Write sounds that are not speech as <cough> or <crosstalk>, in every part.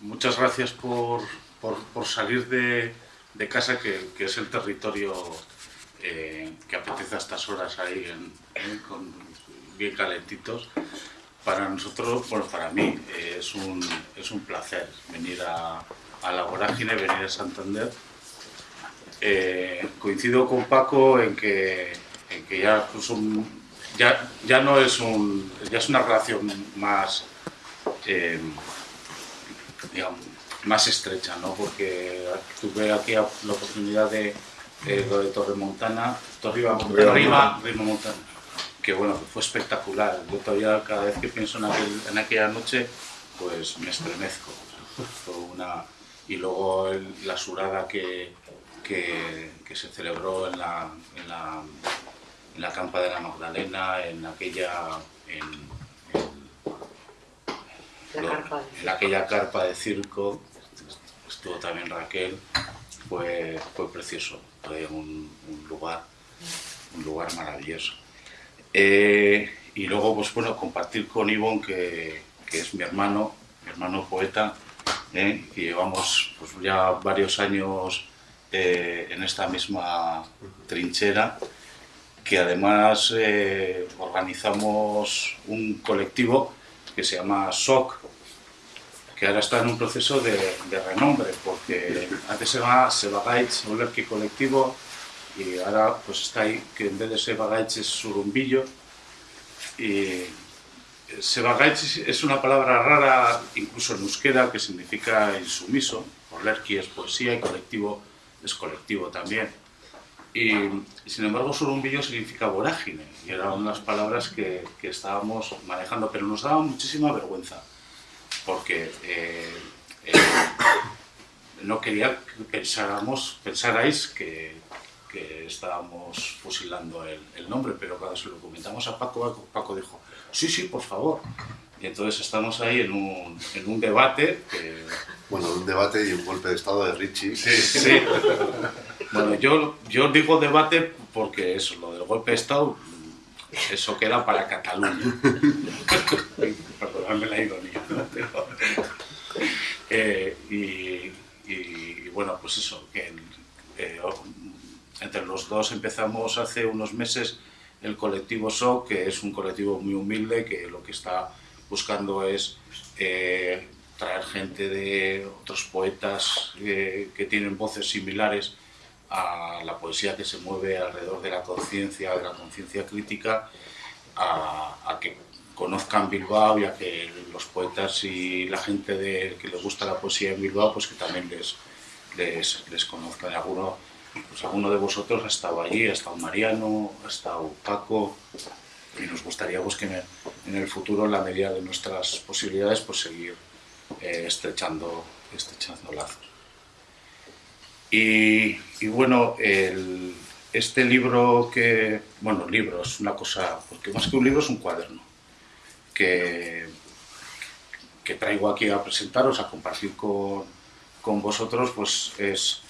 muchas gracias por, salir de, casa, que, es el territorio eh, que apetece a estas horas ahí, con, bien calentitos. Para nosotros, bueno, para mí eh, es, un, es un placer venir a, la vorágine, venir a Santander. Eh, coincido con Paco en que, en que ya, pues ya, ya, no es un, ya es una relación más digamos, más estrecha, ¿no? porque tuve aquí la oportunidad de, lo de Torremontana, Torrima, Montana, que bueno, fue espectacular. Yo todavía cada vez que pienso en, aquella noche, pues me estremezco. una... Y luego la surada que, que, se celebró en la, en la, en la campa de la Magdalena, en aquella... En, en aquella carpa de circo, estuvo también Raquel, fue, fue precioso, fue un, lugar, un lugar maravilloso. Eh, y luego, pues bueno, compartir con Ivonne, que, es mi hermano, mi hermano poeta, eh, y llevamos pues, ya varios años eh, en esta misma trinchera, que además organizamos un colectivo que se llama SOC, que ahora está en un proceso de, renombre, porque antes se llamaba Sebagaitz Olerki Colectivo y ahora pues está ahí que en vez de Sebagaitz es Surumbillo. Y Sebagaitz es una palabra rara, incluso en euskera, que significa insumiso. Olerki es poesía y colectivo es colectivo también. Y, sin embargo Surumbillo significa vorágine y eran unas palabras que, que estábamos manejando, pero nos daba muchísima vergüenza porque eh, eh, no quería que pensáramos, pensarais que, estábamos fusilando el, nombre, pero cuando se lo comentamos a Paco, Paco dijo, sí, sí, por favor. Y entonces estamos ahí en un, en un debate. Bueno, un debate y un golpe de estado de Richie. Sí, sí. Bueno, yo, yo digo debate porque eso, lo del golpe de estado, eso queda para Cataluña. <laughs> Perdóname la ironía. Eh, y, bueno, pues eso, eh, entre los dos empezamos hace unos meses el colectivo SO, que es un colectivo muy humilde, que lo que está buscando es eh, traer gente de otros poetas que tienen voces similares a la poesía que se mueve alrededor de la conciencia, de la conciencia crítica, a, que conozcan Bilbao y a que los poetas y la gente de, que les gusta la poesía en Bilbao, pues que también les, les, les conozcan. Alguno, pues alguno de vosotros ha estado allí, ha estado Mariano, ha estado Paco, y nos gustaría pues, que en el, futuro, en la medida de nuestras posibilidades, pues seguir eh, estrechando, estrechando lazos. Y, y bueno, el, este libro que, bueno, libro es una cosa, porque más que un libro es un cuaderno que, traigo aquí a presentaros, a compartir con, vosotros, pues es,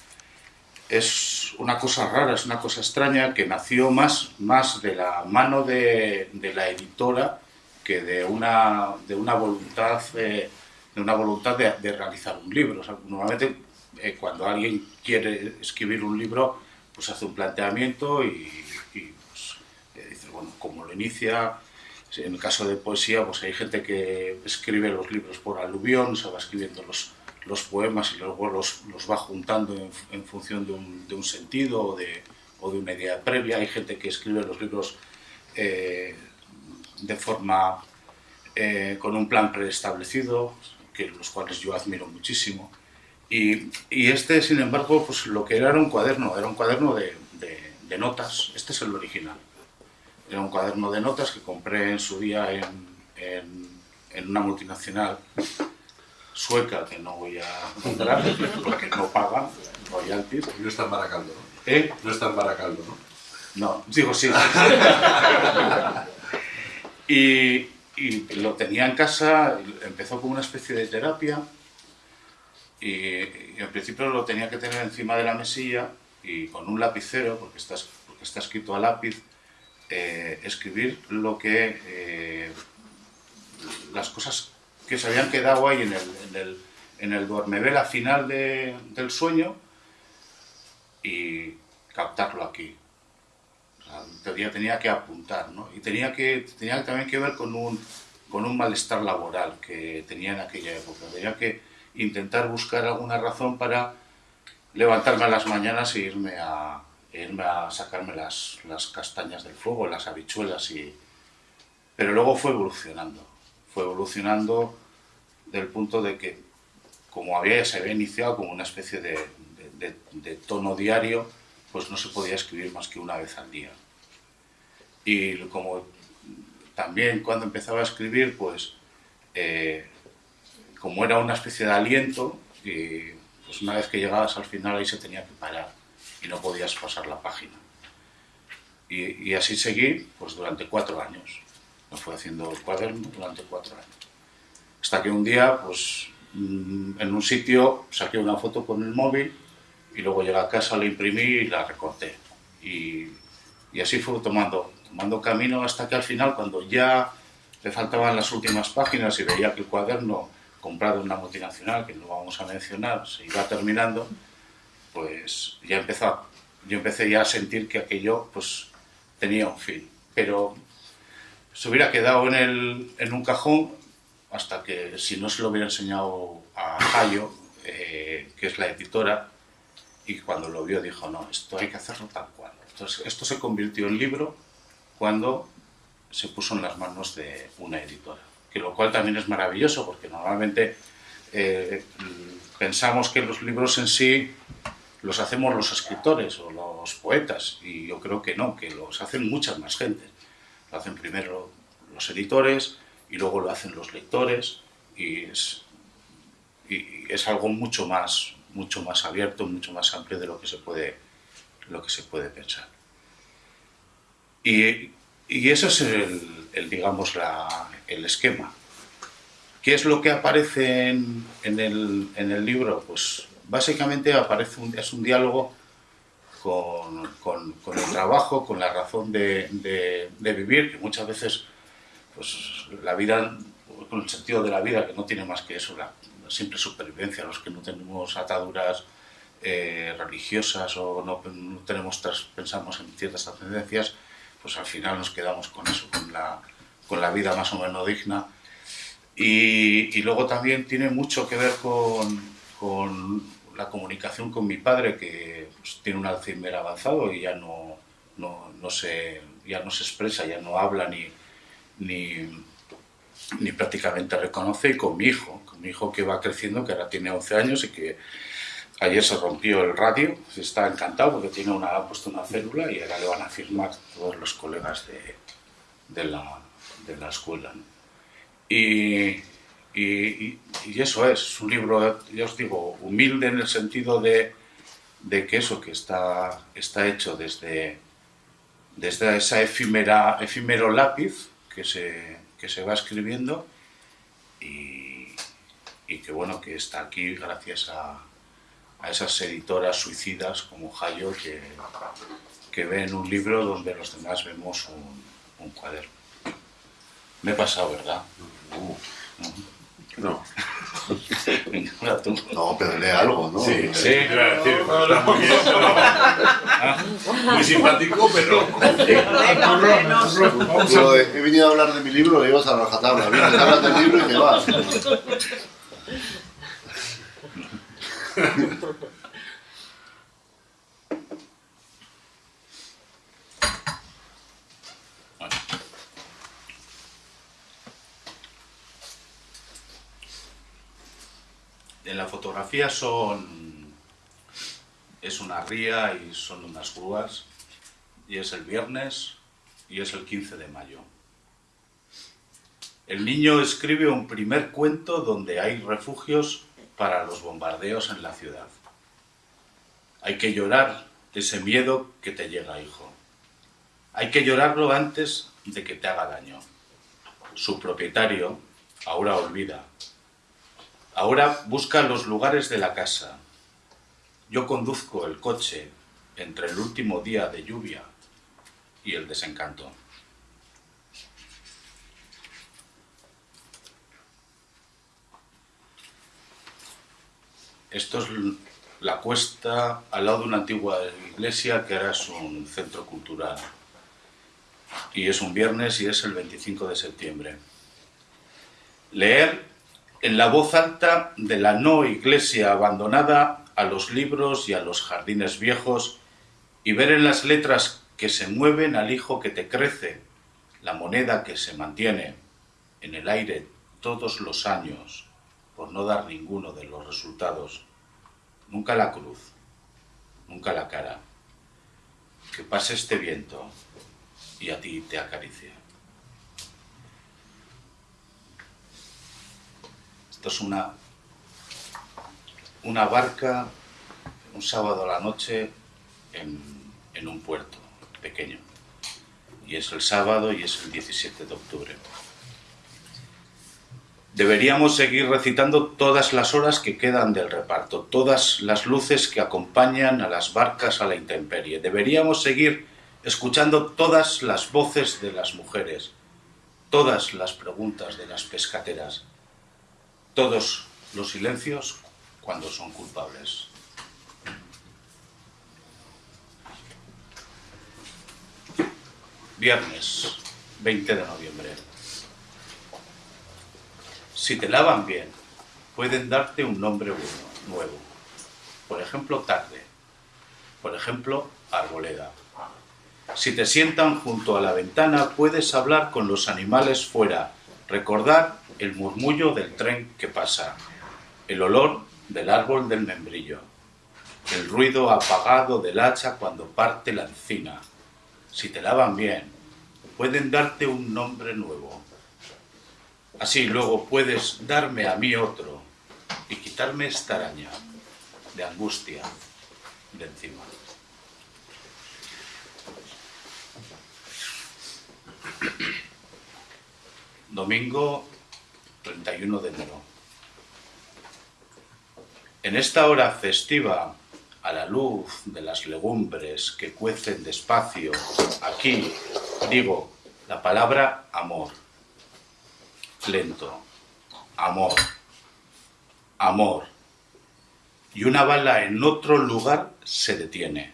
es una cosa rara, es una cosa extraña que nació más, más de la mano de, la editora que de una, de una voluntad, eh, de, una voluntad de, realizar un libro. normalmente eh, cuando alguien quiere escribir un libro, pues hace un planteamiento y, pues, eh, dice, bueno, como lo inicia, en el caso de poesía, pues hay gente que escribe los libros por aluvión, se va escribiendo los, los poemas y luego los, los va juntando en, función de un, de un sentido o de, o de, una idea previa. Hay gente que escribe los libros eh, de forma eh, con un plan preestablecido, que los cuales yo admiro muchísimo. Y, y, este, sin embargo, pues lo que era era un cuaderno, era un cuaderno de, de notas. Este es el original. Era un cuaderno de notas que compré en su día en, en, una multinacional sueca que no voy a comprar <laughs> porque no pagan royalties. No está en Baracaldo, ¿no? ¿Eh? No está en Baracaldo, ¿no? No, digo sí. <laughs> y, y, lo tenía en casa, empezó como una especie de terapia y, y, al principio lo tenía que tener encima de la mesilla y con un lapicero, porque está, porque está escrito a lápiz, eh, escribir lo que eh, las cosas que se habían quedado ahí en el, en el duermevela final de- del sueño y captarlo aquí. O sea, tenía, tenía que apuntar, ¿no? Y tenía, que, tenía también que ver con un, con un malestar laboral que tenía en aquella época. Tenía que intentar buscar alguna razón para levantarme a las mañanas e irme a, irme a sacarme las, las castañas del fuego, las habichuelas y... Pero luego fue evolucionando, fue evolucionando del punto de que como había, se había iniciado como una especie de- de tono diario, pues no se podía escribir más que una vez al día. Y como también cuando empezaba a escribir, pues eh, como era una especie de aliento, y pues una vez que llegabas al final ahí se tenía que parar y no podías pasar la página. Y, y así seguí pues durante cuatro años. Me fui haciendo el cuaderno durante cuatro años. Hasta que un día, pues mm, en un sitio saqué una foto con el móvil y luego llegué a casa, la imprimí y la recorté. Y, y así fue tomando, tomando camino hasta que al final, cuando ya le faltaban las últimas páginas y veía que el cuaderno comprado una multinacional, que no vamos a mencionar, se iba terminando, pues ya empezó, yo empecé ya a sentir que aquello pues tenía un fin. Pero se hubiera quedado en, el, en un cajón hasta que si no se lo hubiera enseñado a Hayo, eh, que es la editora, y cuando lo vio dijo, no, esto hay que hacerlo tal cual. Entonces, esto se convirtió en libro cuando se puso en las manos de una editora, que lo cual también es maravilloso, porque normalmente eh, pensamos que los libros en sí los hacemos los escritores o los poetas, y yo creo que no, que los hacen muchas más gente. Lo hacen primero los editores y luego lo hacen los lectores, y es, y es algo mucho más, mucho más abierto, mucho más amplio de lo que se puede, lo que se puede pensar. Y, y eso es el, el, digamos, la, el esquema. ¿Qué es lo que aparece en, en, el, en el libro? Pues básicamente aparece es un diálogo con, con, el trabajo, con la razón de, de, vivir, que muchas veces pues, la vida, con el sentido de la vida, que no tiene más que eso, la, la simple supervivencia, los que no tenemos ataduras eh, religiosas o no, no tenemos, pensamos en ciertas ascendencias, pues al final nos quedamos con eso, con la, con la vida más o menos digna. Y, y luego también tiene mucho que ver con, con, la comunicación con mi padre, que pues, tiene un Alzheimer avanzado y ya no, no, no, se, ya no se expresa, ya no habla ni, ni, ni prácticamente reconoce, y con mi hijo, con mi hijo que va creciendo, que ahora tiene 11 años y que Ayer se rompió el radio, está encantado porque tiene una, ha puesto una célula y ahora le van a firmar todos los colegas de, de, la, de la, escuela. ¿no? Y, y, y, eso es, un libro, ya os digo, humilde en el sentido de, de que eso que está, está hecho desde, desde esa efímera, efímero lápiz que se, que se va escribiendo y, y que bueno, que está aquí gracias a a esas editoras suicidas como Hayo que, que ven un libro donde los demás vemos un, un cuaderno. Me he pasado, ¿verdad? Uh, no. <laughs> Tú. No, pero lee algo, ¿no? Sí, sí. Decir, está muy, bien, pero... muy simpático, pero... <laughs> Yo he, venido a hablar de mi libro, le ibas a rajatabla. Vienes a hablar del libro y te vas. En la fotografía son es una ría y son unas grúas y es el viernes y es el 15 de mayo. El niño escribe un primer cuento donde hay refugios para los bombardeos en la ciudad. Hay que llorar ese miedo que te llega, hijo. Hay que llorarlo antes de que te haga daño. Su propietario ahora olvida. Ahora busca los lugares de la casa. Yo conduzco el coche entre el último día de lluvia y el desencanto. Esto es la cuesta al lado de una antigua iglesia que ahora es un centro cultural. Y es un viernes y es el 25 de septiembre. Leer en la voz alta de la no iglesia abandonada a los libros y a los jardines viejos y ver en las letras que se mueven al hijo que te crece, la moneda que se mantiene en el aire todos los años por no dar ninguno de los resultados. Nunca la cruz, nunca la cara. Que pase este viento y a ti te acaricie. Esto es una, una barca un sábado a la noche en, en un puerto pequeño. Y es el sábado y es el 17 de octubre. Deberíamos seguir recitando todas las horas que quedan del reparto, todas las luces que acompañan a las barcas a la intemperie. Deberíamos seguir escuchando todas las voces de las mujeres, todas las preguntas de las pescateras, todos los silencios cuando son culpables. Viernes 20 de noviembre. Si te lavan bien, pueden darte un nombre nuevo. Por ejemplo, tarde. Por ejemplo, arboleda. Si te sientan junto a la ventana, puedes hablar con los animales fuera, recordar el murmullo del tren que pasa, el olor del árbol del membrillo, el ruido apagado del hacha cuando parte la encina. Si te lavan bien, pueden darte un nombre nuevo. Así luego puedes darme a mí otro y quitarme esta araña de angustia de encima. Domingo 31 de enero. En esta hora festiva, a la luz de las legumbres que cuecen despacio, aquí digo la palabra amor lento. Amor. Amor. Y una bala en otro lugar se detiene.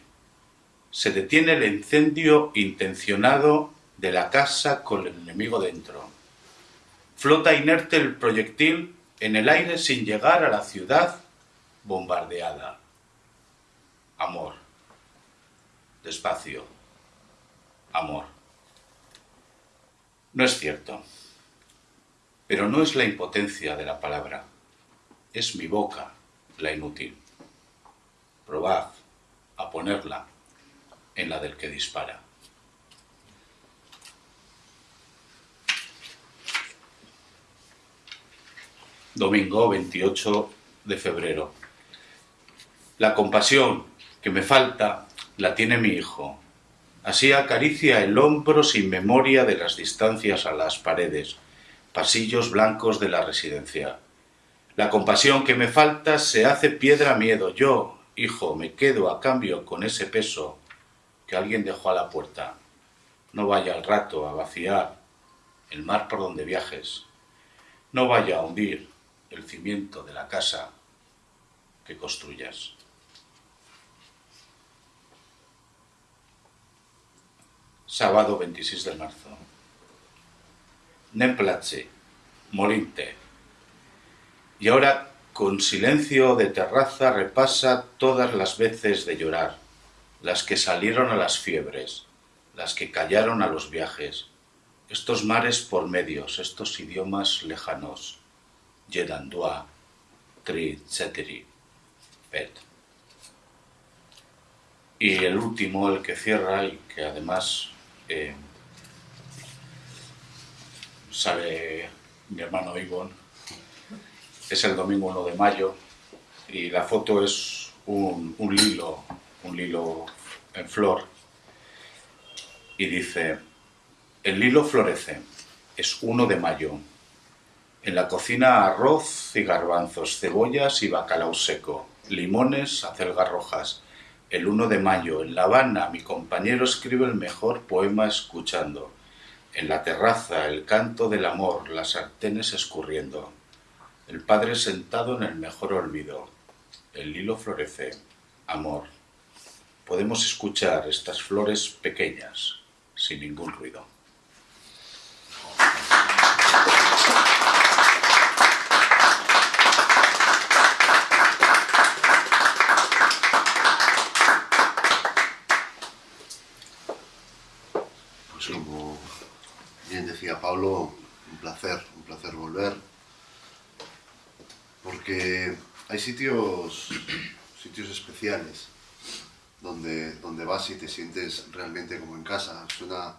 Se detiene el incendio intencionado de la casa con el enemigo dentro. Flota inerte el proyectil en el aire sin llegar a la ciudad bombardeada. Amor. Despacio. Amor. No es cierto. Pero no es la impotencia de la palabra, es mi boca la inútil. Probad a ponerla en la del que dispara. Domingo 28 de febrero. La compasión que me falta la tiene mi hijo. Así acaricia el hombro sin memoria de las distancias a las paredes pasillos blancos de la residencia. La compasión que me falta se hace piedra miedo. Yo, hijo, me quedo a cambio con ese peso que alguien dejó a la puerta. No vaya al rato a vaciar el mar por donde viajes. No vaya a hundir el cimiento de la casa que construyas. Sábado 26 de marzo. Nemplace, Molinte. Y ahora, con silencio de terraza, repasa todas las veces de llorar, las que salieron a las fiebres, las que callaron a los viajes, estos mares por medios, estos idiomas lejanos, Jedandua, Tri, Ceteri, Pet. Y el último, el que cierra y que además eh, sale mi hermano Ivonne. Es el domingo 1 de mayo y la foto es un, un lilo, un lilo en flor. Y dice, el lilo florece, es 1 de mayo. En la cocina arroz y garbanzos, cebollas y bacalao seco, limones, acelgas rojas. El 1 de mayo, en La Habana, mi compañero escribe el mejor poema escuchando. En la terraza el canto del amor, las sartenes escurriendo. El padre sentado en el mejor olvido. el lilo florece, amor. Podemos escuchar estas flores pequeñas, sin ningún ruido. Pues como bien decía Pablo, un placer, un placer volver. Porque hay sitios, <clears throat> sitios especiales donde, donde vas y te sientes realmente como en casa. Suena,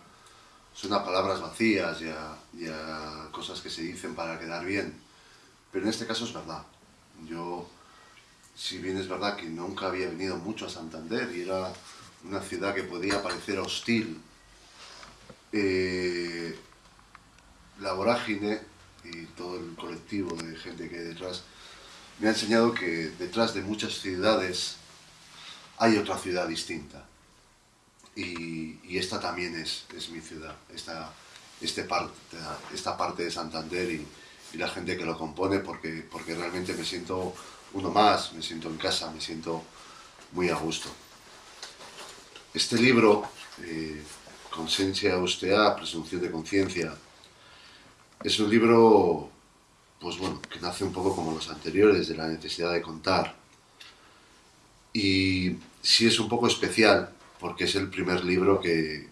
suena palabras vacías y a, y cosas que se dicen para quedar bien. Pero en este caso es verdad. Yo, si bien es verdad que nunca había venido mucho a Santander y era una ciudad que podía parecer hostil, eh, la vorágine y todo el colectivo de gente que hay detrás me ha enseñado que detrás de muchas ciudades hay otra ciudad distinta. Y, esta también es, es, mi ciudad, esta, este parte, esta parte de Santander y, la gente que lo compone, porque, porque realmente me siento uno más, me siento en casa, me siento muy a gusto. Este libro, eh, Ustea, Presunción de Conciencia, es un libro pues bueno, que nace un poco como los anteriores, de la necesidad de contar. Y sí es un poco especial, porque es el primer libro que,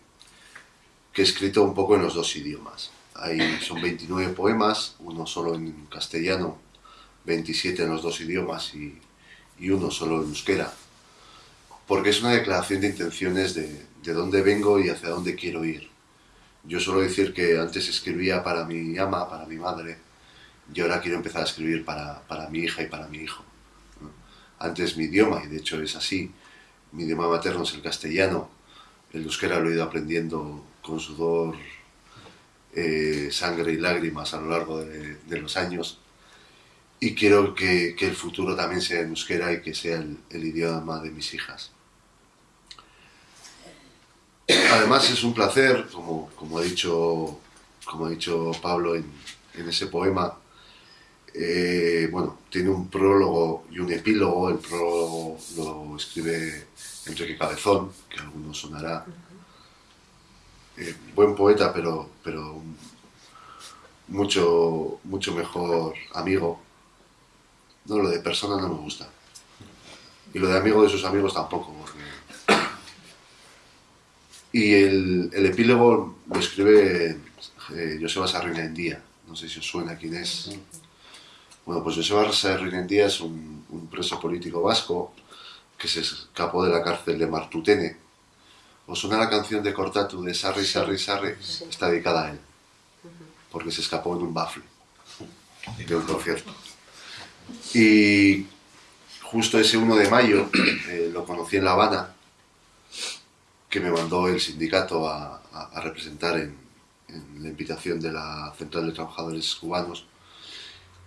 que he escrito un poco en los dos idiomas. Hay, son 29 poemas, uno solo en castellano, 27 en los dos idiomas y, y uno solo en euskera. Porque es una declaración de intenciones de, de dónde vengo y hacia dónde quiero ir. Yo suelo decir que antes escribía para mi ama, para mi madre, y ahora quiero empezar a escribir para, para mi hija y para mi hijo. Antes mi idioma, y de hecho es así, mi idioma materno es el castellano, el euskera lo he ido aprendiendo con sudor, eh, sangre y lágrimas a lo largo de, los años, y quiero que, que, el futuro también sea en euskera y que sea el, el idioma de mis hijas. Además es un placer, como, como, ha, dicho, como ha dicho Pablo en, en ese poema, eh, bueno, tiene un prólogo y un epílogo. El prólogo lo escribe Enrique Cabezón, que a algunos sonará. Eh, buen poeta, pero, pero mucho, mucho mejor amigo. No, lo de persona no me gusta. Y lo de amigo de sus amigos tampoco. Porque... Y el, el, epílogo lo escribe eh, Joseba Sarrina en día. No sé si os suena quién es. Bueno, pues Joseba Sarrinendía es un, un, preso político vasco que se escapó de la cárcel de Martutene. ¿Os suena la canción de Cortatu de Sarri, Sarri, Sarri? Sí. Está dedicada a él, porque se escapó en un bafle <laughs> de un concierto. Y justo ese 1 de mayo <clears throat> eh, lo conocí en La Habana, que me mandó el sindicato a, a, a representar en, en la invitación de la Central de Trabajadores Cubanos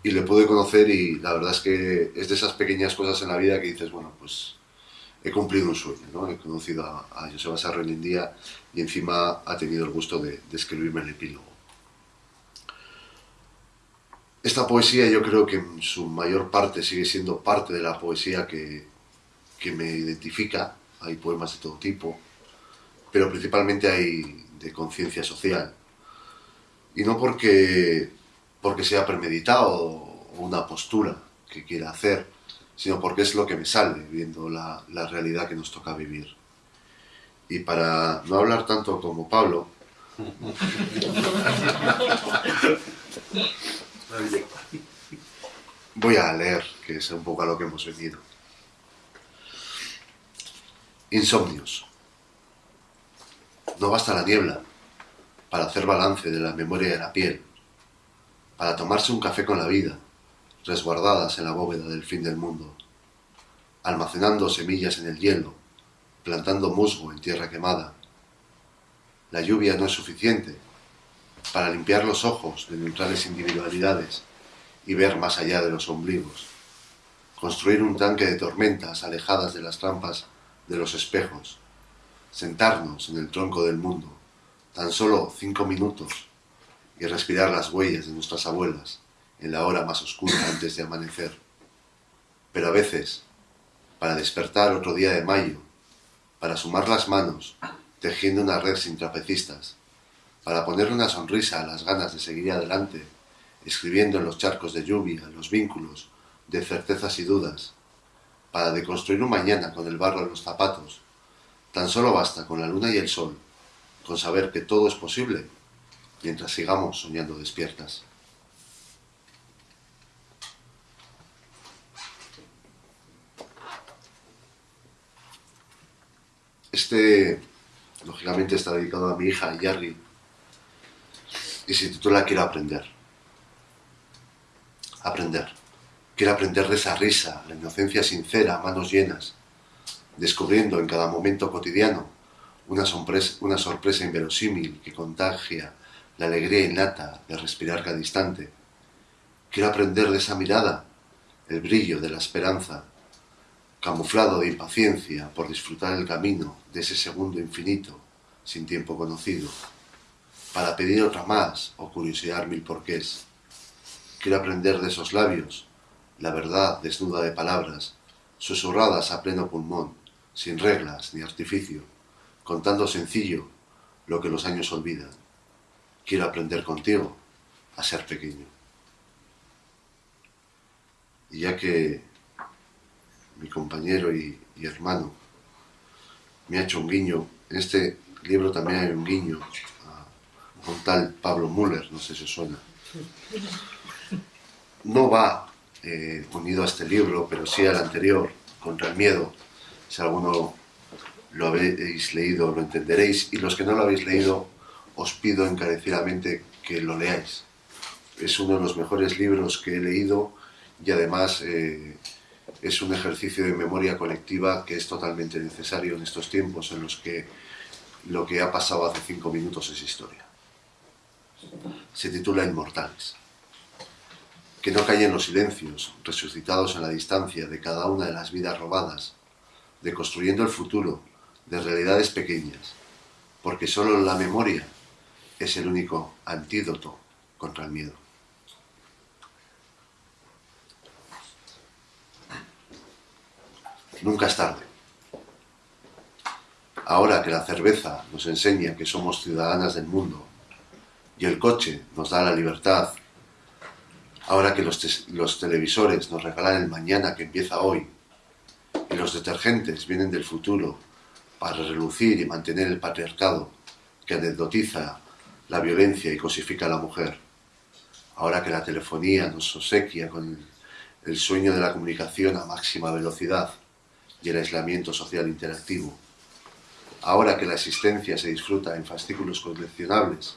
y le pude conocer y la verdad es que es de esas pequeñas cosas en la vida que dices, bueno, pues he cumplido un sueño, ¿no? He conocido a, a Joseba Sarro en día y encima ha tenido el gusto de, de, escribirme el epílogo. Esta poesía yo creo que en su mayor parte sigue siendo parte de la poesía que, que me identifica. Hay poemas de todo tipo, pero principalmente hay de conciencia social. Y no porque porque sea premeditado o una postura que quiera hacer, sino porque es lo que me sale viendo la, la realidad que nos toca vivir. Y para no hablar tanto como Pablo, <laughs> voy a leer, que es un poco a lo que hemos venido. Insomnios. No basta la niebla para hacer balance de la memoria de la piel para tomarse un café con la vida, resguardadas en la bóveda del fin del mundo, almacenando semillas en el hielo, plantando musgo en tierra quemada. La lluvia no es suficiente para limpiar los ojos de neutrales individualidades y ver más allá de los ombligos. Construir un tanque de tormentas alejadas de las trampas de los espejos. Sentarnos en el tronco del mundo, tan solo cinco minutos y respirar las huellas de nuestras abuelas en la hora más oscura antes de amanecer. Pero a veces, para despertar otro día de mayo, para sumar las manos, tejiendo una red sin trapecistas, para poner una sonrisa a las ganas de seguir adelante, escribiendo en los charcos de lluvia los vínculos de certezas y dudas, para deconstruir un mañana con el barro en los zapatos, tan solo basta con la luna y el sol, con saber que todo es posible, mientras sigamos soñando despiertas. Este, lógicamente, está dedicado a mi hija Yargi y se titula Quiero aprender. Aprender. Quiero aprender de esa risa, la inocencia sincera, manos llenas, descubriendo en cada momento cotidiano una sorpresa inverosímil que contagia la alegría innata de respirar cada instante. Quiero aprender de esa mirada, el brillo de la esperanza, camuflado de impaciencia por disfrutar el camino de ese segundo infinito sin tiempo conocido, para pedir otra más o curiosear mil porqués. Quiero aprender de esos labios, la verdad desnuda de palabras, susurradas a pleno pulmón, sin reglas ni artificio, contando sencillo lo que los años olvidan. Quiero aprender contigo a ser pequeño. Y ya que mi compañero y, hermano, me ha hecho un guiño. En este libro también hay un guiño a un tal Pablo Müller, no sé si suena. No va eh, unido a este libro, pero sí al anterior, Contra el Miedo. Si alguno lo habéis leído, lo entenderéis. Y los que no lo habéis leído, os pido encarecidamente que lo leáis. Es uno de los mejores libros que he leído y además eh, es un ejercicio de memoria colectiva que es totalmente necesario en estos tiempos en los que lo que ha pasado hace cinco minutos es historia. Se titula Inmortales. Que no callen los silencios, resucitados en la distancia de cada una de las vidas robadas, de construyendo el futuro, de realidades pequeñas, porque solo la memoria es el único antídoto contra el miedo. Nunca es tarde. Ahora que la cerveza nos enseña que somos ciudadanas del mundo y el coche nos da la libertad, ahora que los, televisores nos regalan el mañana que empieza hoy y los detergentes vienen del futuro para relucir y mantener el patriarcado que anecdotiza la violencia y cosifica a la mujer, ahora que la telefonía nos obsequia con el sueño de la comunicación a máxima velocidad, y el aislamiento social interactivo. Ahora que la existencia se disfruta en fascículos coleccionables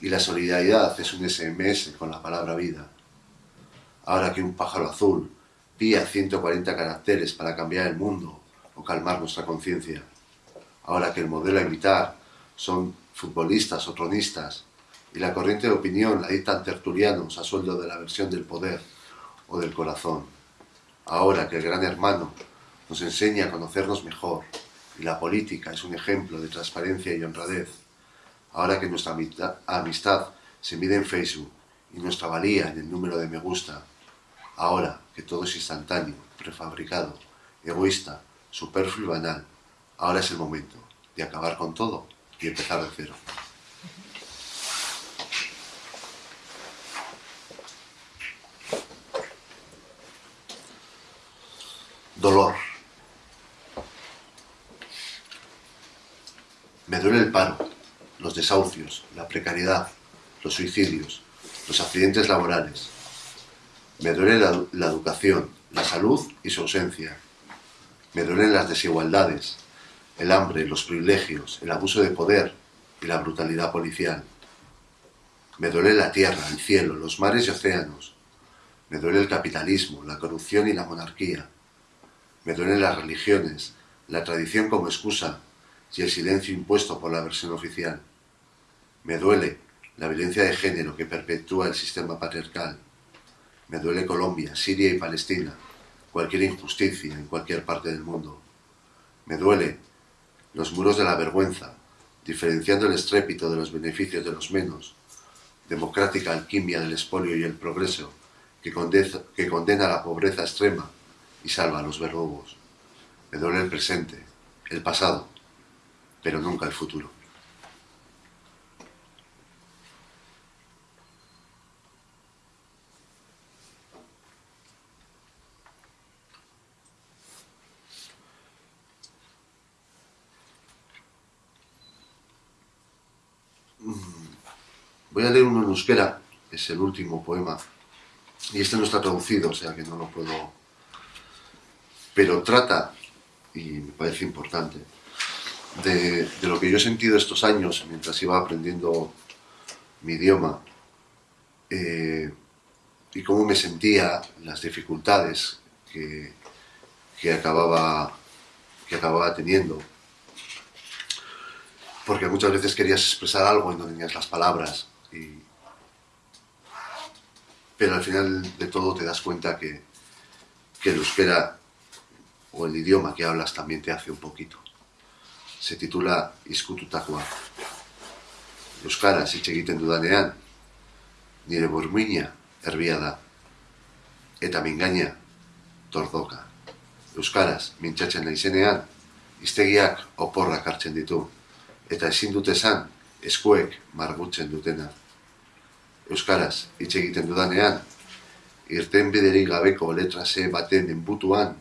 y la solidaridad es un SMS con la palabra vida. Ahora que un pájaro azul pía 140 caracteres para cambiar el mundo o calmar nuestra conciencia. Ahora que el modelo a imitar son futbolistas o tronistas y la corriente de opinión la dictan tertulianos a sueldo de la versión del poder o del corazón. Ahora que el gran hermano nos enseña a conocernos mejor y la política es un ejemplo de transparencia y honradez. Ahora que nuestra amistad se mide en Facebook y nuestra valía en el número de me gusta, ahora que todo es instantáneo, prefabricado, egoísta, superfluo y banal, ahora es el momento de acabar con todo y empezar de cero. Dolor. Me duele el paro, los desahucios, la precariedad, los suicidios, los accidentes laborales. Me duele la, educación, la salud y su ausencia. Me duelen las desigualdades, el hambre, los privilegios, el abuso de poder y la brutalidad policial. Me duele la tierra, el cielo, los mares y océanos. Me duele el capitalismo, la corrupción y la monarquía. Me duelen las religiones, la tradición como excusa y el silencio impuesto por la versión oficial. Me duele la violencia de género que perpetúa el sistema patriarcal. Me duele Colombia, Siria y Palestina, cualquier injusticia en cualquier parte del mundo. Me duele los muros de la vergüenza, diferenciando el estrépito de los beneficios de los menos, democrática alquimia del espolio y el progreso, que condena, que condena la pobreza extrema y salva a los verdugos. Me duele el presente, el pasado, pero nunca el futuro. Voy a leer uno en euskera, es el último poema, y este no está traducido, o sea que no lo puedo... Pero trata, y me parece importante, de, lo que yo he sentido estos años mientras iba aprendiendo mi idioma eh, y cómo me sentía, las dificultades que, que, acababa, que acababa teniendo. Porque muchas veces querías expresar algo y no tenías las palabras. Pero al final de todo te das cuenta que, que el euskera o el idioma que hablas también te hace un poquito. Se titula Iskututakoa. Euskaraz hitz egiten dudanean, nire burmuina erbia da. Eta mingaina, tordoka. Euskaraz mintzatzen naizenean, iztegiak oporrak hartzen ditu. Eta ezin dute esan, eskuek margutzen dutena. Euskaraz hitz egiten dudanean, irten biderik gabeko letra C baten enbutuan,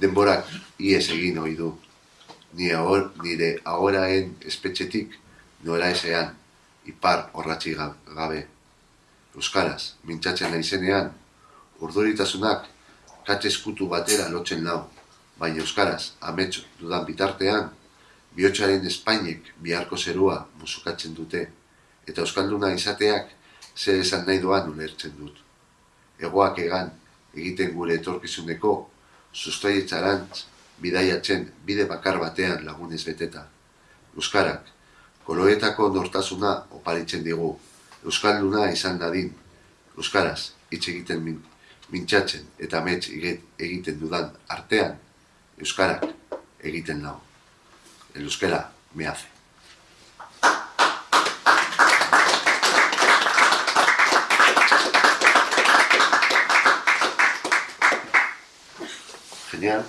denborak ies egin ohi du. Ni ahor, nire ahoraen espetxetik nora esean, ipar horratxi gabe. Euskaraz, mintzatzen naizenean, urduritasunak katxe eskutu batera lotzen lau, baina Euskaraz, ametsu dudan bitartean, bihotxaren Espainek biharko zerua musukatzen dute, eta Euskalduna izateak zer esan nahi doan ulertzen dut. Egoak egan, egiten gure etorkizuneko, sustraietxarantz, bidaiatzen bide bakar batean lagunez beteta. Euskarak, koloetako nortasuna oparitzen digu, Euskalduna izan dadin, Euskaraz, hitz egiten min, mintxatzen eta mets egiten dudan artean, Euskarak egiten lau. El euskera me hace. Genial.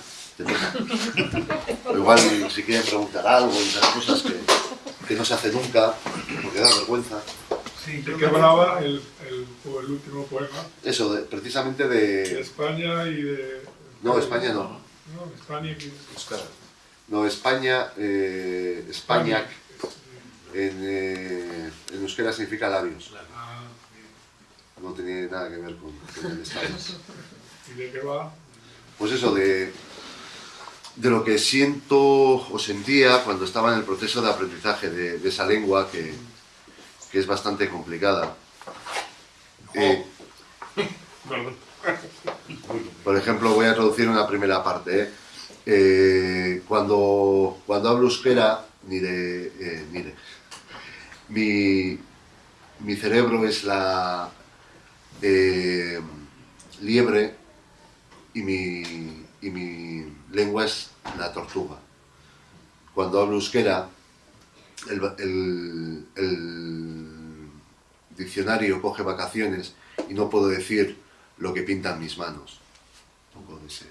igual si quieren preguntar algo y esas cosas que, que, no se hace nunca, porque da vergüenza. Sí, ¿De qué hablaba el, el, el, último poema? Eso, de, precisamente de... de... España y de... No, España no. No, España y... Euskara. No, España, eh, España, en, eh, en euskera significa labios. Ah, No tenía nada que ver con, con el Estado. ¿Y de qué va? Pues eso, de, de lo que siento o sentía cuando estaba en el proceso de aprendizaje de, de esa lengua que, que, es bastante complicada. Eh, <laughs> por ejemplo, voy a traducir una primera parte. ¿eh? Eh, cuando, cuando hablo euskera, nire, eh, nire, mi, mi cerebro es la liebre y mi, y mi lengua es la tortuga. Cuando hablo euskera, el, el, el diccionario coge vacaciones y no puedo decir lo que pintan mis manos. Un poco de ese,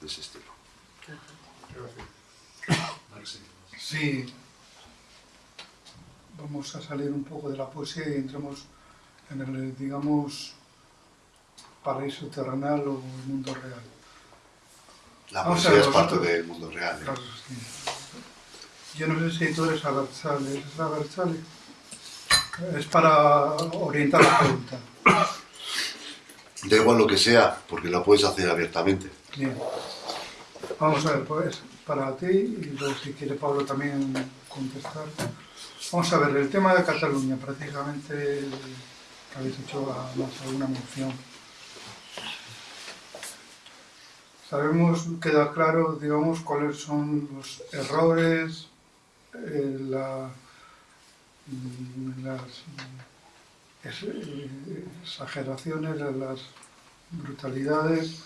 de ese estilo. Sí, vamos a salir un poco de la poesía y entramos en el, digamos, paraíso terrenal o el mundo real. La poesía es parte del mundo real. ¿eh? Claro, sí. Yo no sé si tú eres Abertzale. ¿Eres Abertzale? Es para orientar la pregunta. Da igual lo que sea, porque la puedes hacer abiertamente. Bien. Vamos a ver, pues, para ti, y luego si quiere Pablo también contestar. Vamos a ver, el tema de Cataluña, prácticamente habéis hecho más alguna mención. Sabemos, queda claro, digamos, cuáles son los errores, eh, la, las exageraciones, las brutalidades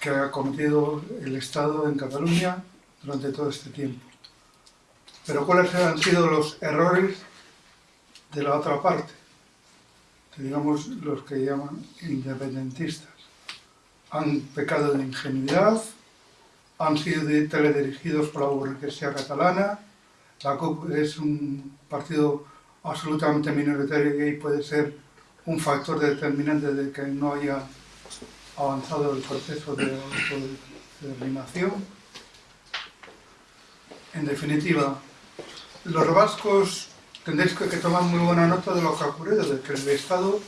que ha cometido el Estado en Cataluña durante todo este tiempo. Pero ¿cuáles han sido los errores de la otra parte? digamos los que llaman independentistas. Han pecado de ingenuidad, han sido teledirigidos por la burguesía catalana, la CUP es un partido absolutamente minoritario y puede ser un factor determinante de que no haya avanzado el proceso de autodeterminación. En definitiva, los vascos tendréis que, tomar muy buena nota de lo que ha ocurrido, de que el Estado,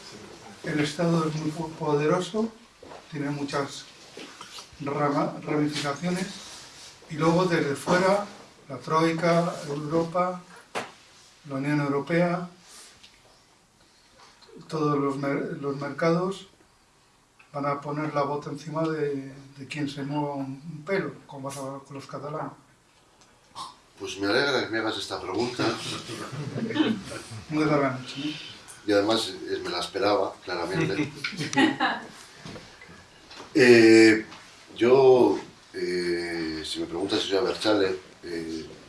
el Estado es muy poderoso, tiene muchas ramificaciones, y luego desde fuera, la Troika, Europa, la Unión Europea, todos los, los mercados van a poner la bota encima de, de quien se mueva un, pelo, como pasa con los catalanes. Pues me alegra que me hagas esta pregunta. <laughs> Muy catalán, Y además eh, me la esperaba, claramente. <laughs> Eh, yo, eh, si me preguntas si soy Berchale,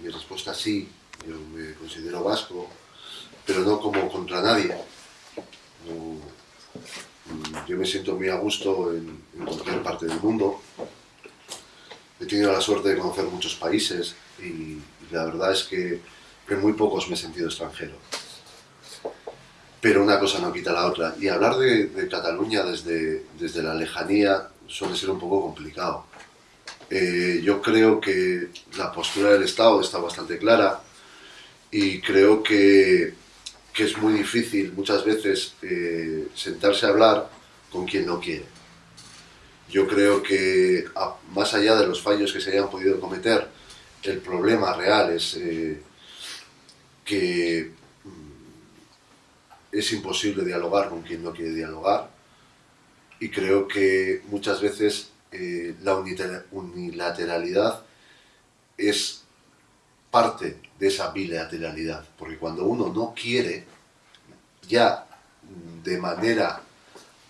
mi respuesta es sí. Yo me considero vasco, pero no como contra nadie. yo me siento muy a gusto en, cualquier parte del mundo. He tenido la suerte de conocer muchos países y, la verdad es que en muy pocos me he sentido extranjero. Pero una cosa no quita la otra. Y hablar de, Cataluña desde, desde la lejanía suele ser un poco complicado. Eh, yo creo que la postura del Estado está bastante clara y creo que, que es muy difícil muchas veces eh, sentarse a hablar con quien no quiere. Yo creo que más allá de los fallos que se hayan podido cometer, el problema real es eh, que mm, es imposible dialogar con quien no quiere dialogar y creo que muchas veces eh, la unilateralidad es parte de esa bilateralidad, porque cuando uno no quiere, ya de manera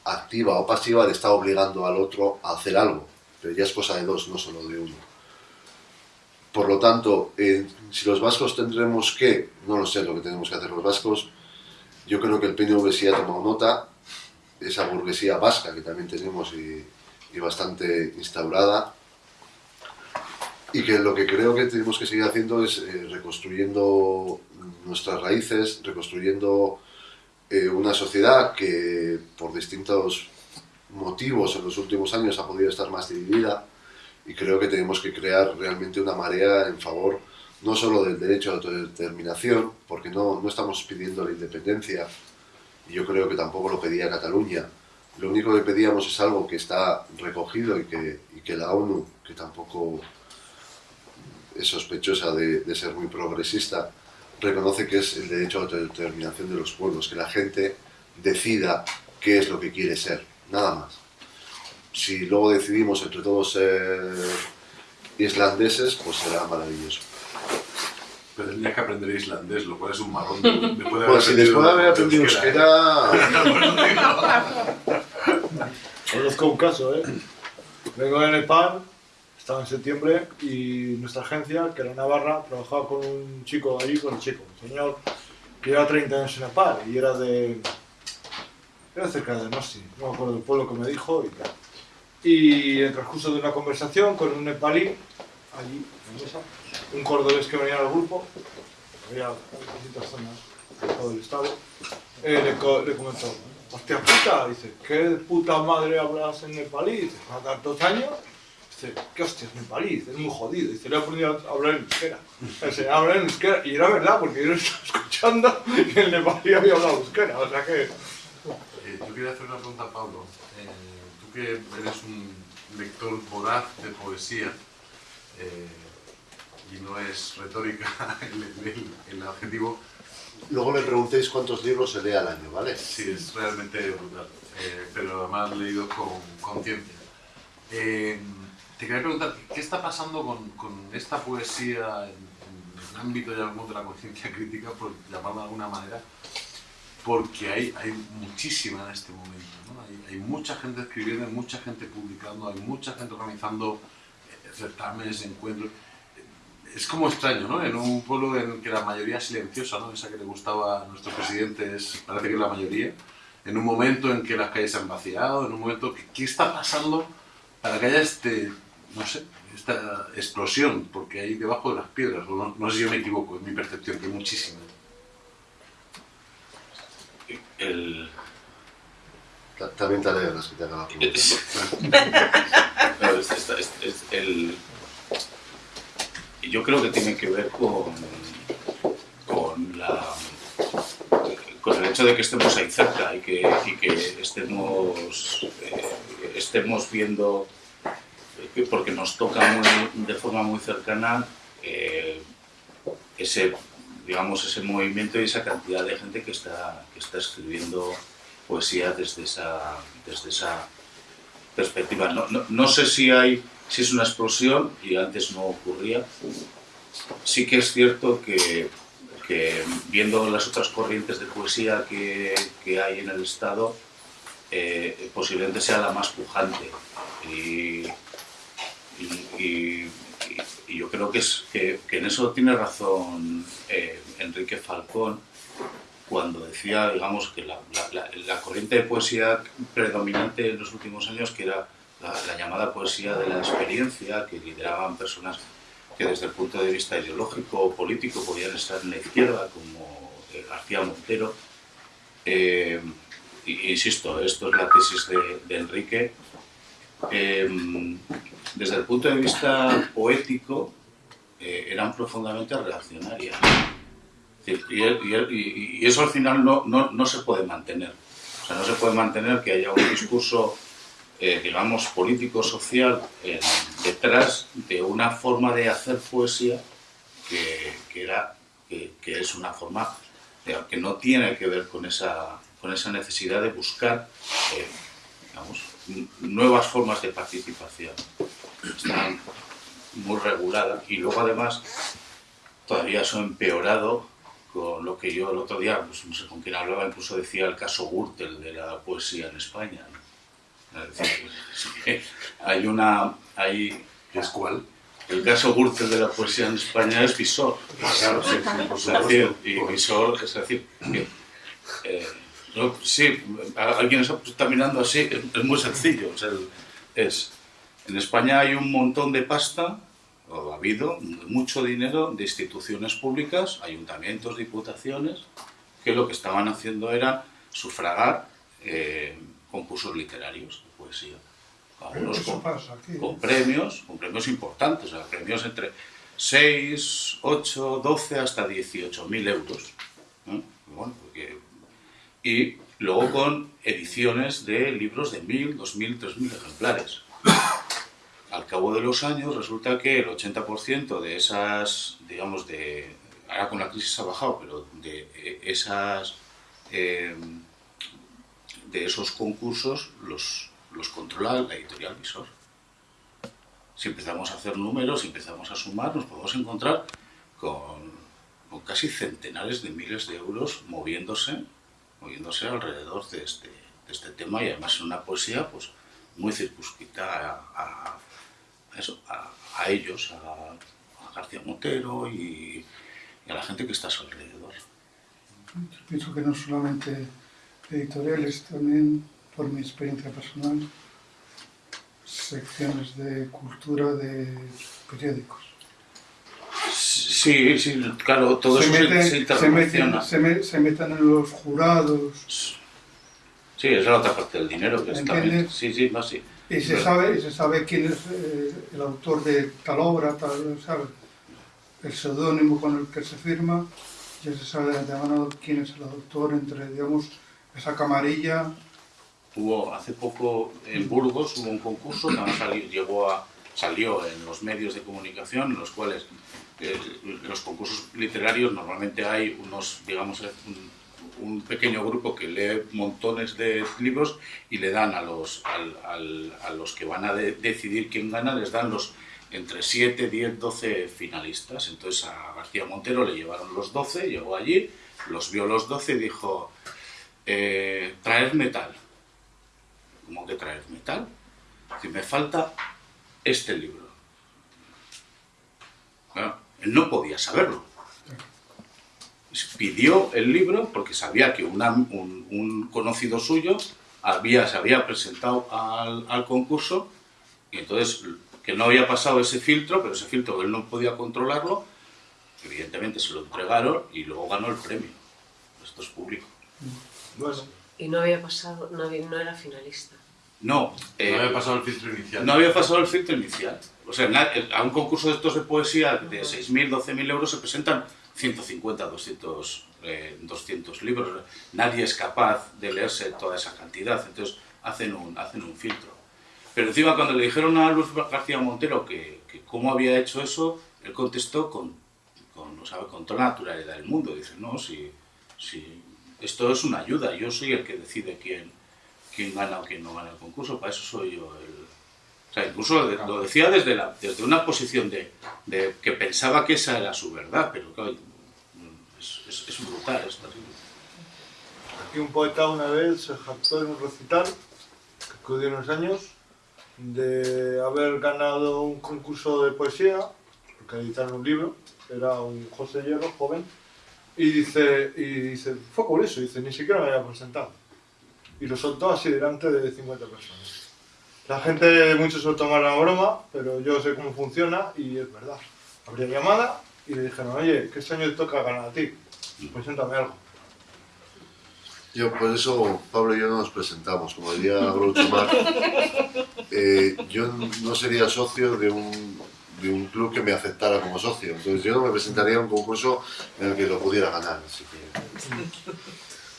activa o pasiva le está obligando al otro a hacer algo, pero ya es cosa de dos, no solo de uno. Por lo tanto, si los vascos tendremos que, no lo sé lo que tenemos que hacer los vascos, yo creo que el PNV sí ha tomado nota, esa burguesía vasca que también tenemos y, y bastante instaurada, y que lo que creo que tenemos que seguir haciendo es eh, reconstruyendo nuestras raíces, reconstruyendo eh, una sociedad que por distintos motivos en los últimos años ha podido estar más dividida y creo que tenemos que crear realmente una marea en favor no solo del derecho a autodeterminación, porque no, no estamos pidiendo la independencia, y yo creo que tampoco lo pedía Cataluña, lo único que pedíamos es algo que está recogido y que, la ONU, que tampoco es sospechosa de, ser muy progresista, reconoce que es el derecho a la autodeterminación de los pueblos, que la gente decida qué es lo que quiere ser, nada más. Si luego decidimos entre todos ser islandeses, pues será maravilloso. Pero tendría que aprender islandés, lo cual es un marrón. pues si después de haber aprendido euskera... Conozco <laughs> un caso, ¿eh? Vengo de Nepal estaba en septiembre y nuestra agencia, que era Navarra, trabajaba con un chico allí, con un chico, un señor que lleva 30 años en Nepal y era de... era cerca de Nasi, no me acuerdo del pueblo que me dijo y tal. Y en el transcurso de una conversación con un nepalí, allí, en mesa, un cordobés que venía al grupo, había distintas zonas de todo el estado, eh, le, le, comentó, hostia puta, dice, ¿qué puta madre hablas en nepalí? Dice, ¿a tantos años? Dice, ¿qué hostias, país? Es muy jodido. Dice, le he aprendido a hablar en euskera. Se hablar en euskera. Y era verdad, porque yo lo estaba <laughs> escuchando y el nepalí había hablado euskera. O sea que... Eh, yo quería hacer una pregunta a Pablo. Eh, tú que eres un lector voraz de poesía, eh, y no es retórica <laughs> el, el, adjetivo. Luego me preguntéis cuántos libros se lee al año, ¿vale? Sí, es realmente brutal, pero además leído con conciencia. Eh, te quería preguntar, ¿qué está pasando con, con esta poesía en, el ámbito ya de la conciencia crítica, por llamarlo de alguna manera? Porque hay, hay muchísima en este momento, ¿no? hay, hay, mucha gente escribiendo, hay mucha gente publicando, hay mucha gente organizando eh, certámenes, encuentros. Es como extraño, ¿no? En un pueblo en que la mayoría es silenciosa, ¿no? Esa que le gustaba a nuestro presidente es, parece que es la mayoría. En un momento en que las calles se han vaciado, en un momento... ¿Qué está pasando para que haya este, no sé, esta explosión, porque hay debajo de las piedras, no, no sé si yo me equivoco, es mi percepción, que hay muchísimas. El, Ta- También te alegras que te haga la pregunta. Claro, <laughs> es- es- es- es el- yo creo que tiene que ver con, con, el hecho de que estemos ahí cerca y que, estemos, eh, estemos viendo, que porque nos toca muy- de forma muy cercana eh, ese, digamos, ese movimiento y esa cantidad de gente que está, que está escribiendo poesía desde esa, desde esa perspectiva. No, no, no sé si hay si es una explosión y antes no ocurría. Sí que es cierto que, que viendo las otras corrientes de poesía que, que hay en el Estado, eh, posiblemente sea la más pujante. Y, y- yo creo que, es, que, que en eso tiene razón eh, Enrique Falcón cuando decía, digamos, que la- la corriente de poesía predominante en los últimos años, que era la, la llamada poesía de la experiencia, que lideraban personas que desde el punto de vista ideológico o político podían estar en la izquierda, como eh, García Montero. Eh, insisto, esto es la tesis de, de Enrique. Eh, desde el punto de vista poético, eh, eran profundamente reaccionarias. Y- y- y eso al final no, no, no se puede mantener. O sea, no se puede mantener que haya un discurso, eh, digamos, político-social eh, detrás de una forma de hacer poesía que, que era, que, es una forma eh, que no tiene que ver con esa, con esa necesidad de buscar, eh, nuevas formas de participación. Están muy reguladas y luego además todavía eso empeorado con lo que yo el otro día, pues, no sé con quién hablaba, incluso decía el caso Gürtel de la poesía en España. ¿no? Es decir, es que hay una, hay, ¿Es cuál? el caso Gürtel de la poesía en España es Visor. Claro, sí, sí, Es decir, y Visor, es decir, que, eh, no, sí, alguien está, mirando así, es, es muy sencillo. o sea, el- es, en España hay un montón de pasta, o ha habido mucho dinero de instituciones públicas, ayuntamientos, diputaciones, que lo que estaban haciendo era sufragar eh, concursos literarios de poesía. Algunos con- aquí. con premios, con premios importantes, o sea, premios entre 6, 8, 12 hasta 18 mil euros. ¿no? Bueno, porque- y luego con ediciones de libros de 1000, 2000, 3000 ejemplares. Al cabo de los años resulta que el 80% de esas, digamos, de, ahora con la crisis ha bajado, pero de eh, esas, eh, esos concursos los, los controla la editorial Visor. Si empezamos a hacer números, si empezamos a sumar, nos podemos encontrar con, con casi centenares de miles de euros moviéndose, moviéndose alrededor de este, de este tema y además en una poesía pues, muy circunscrita a, eso, a, ellos, a, a García Montero y, y a la gente que está a su alrededor. Yo pienso que no solamente editoriales, también por mi experiencia personal, secciones de cultura de periódicos. Sí, sí, claro, todo se, eso se, meten, se se, meten, se, me- se meten en los jurados Sí, esa es la otra parte del dinero que está bien. Sí, sí, no, sí. y se Pero- sabe, y se sabe quién es eh, el autor de tal obra, tal, ¿sabes? el seudónimo con el que se firma, ya se sabe de antemano quién es el autor entre, digamos, esa camarilla. Hubo hace poco en Burgos hubo un concurso que salió, llegó a, salió en los medios de comunicación en los cuales eh, los concursos literarios normalmente hay unos, digamos, un, un pequeño grupo que lee montones de libros y le dan a los, al- al- a los que van a de- decidir quién gana, les dan los entre 7, 10, 12 finalistas. Entonces a García Montero le llevaron los 12, llegó allí, los vio los 12 y dijo, eh, traer metal. ¿Cómo que traer metal? Que me falta este libro. Él no podía saberlo. Pidió el libro porque sabía que un conocido suyo había, se había presentado al, al concurso Y entonces, que no había pasado ese filtro, pero ese filtro él no podía controlarlo, evidentemente se lo entregaron y luego ganó el premio. Esto es público. Bueno, Y no había pasado, no, había- no era finalista. No, eh, No había pasado el filtro inicial. no había pasado el filtro inicial. O sea, a un concurso de estos de poesía de 6.000, 12.000 euros se presentan 150, 200, eh, 200 libros. Nadie es capaz de leerse toda esa cantidad, entonces hacen un, hacen un filtro. Pero encima cuando le dijeron a Luis García Montero que, que cómo había hecho eso, él contestó con, con, o sea, con toda la naturalidad del mundo. Dice, no, si, si esto es una ayuda, yo soy el que decide quién, quién gana o quién no gana el concurso, para eso soy yo el... O sea, incluso lo decía desde, la, desde una posición de, de que pensaba que esa era su verdad, pero claro, es, es, es brutal, es terrible. aquí un poeta una vez se jactó en un recital, que acudió unos años, de haber ganado un concurso de poesía, porque editaron un libro, era un José Hierro, joven, y dice, y dice, fue por eso, dice, ni siquiera me había presentado. Y lo soltó así delante de 50 personas. La gente, muchos se lo tomaron a broma, pero yo sé cómo funciona y es verdad. Habría llamada y le dijeron, oye, que este año te toca ganar a ti, preséntame algo. Yo, por eso Pablo y yo no nos presentamos, como diría Groucho Marx. <laughs> Eh, yo no sería socio de un, de un club que me aceptara como socio, entonces yo me presentaría a un concurso en el que lo pudiera ganar. Así que,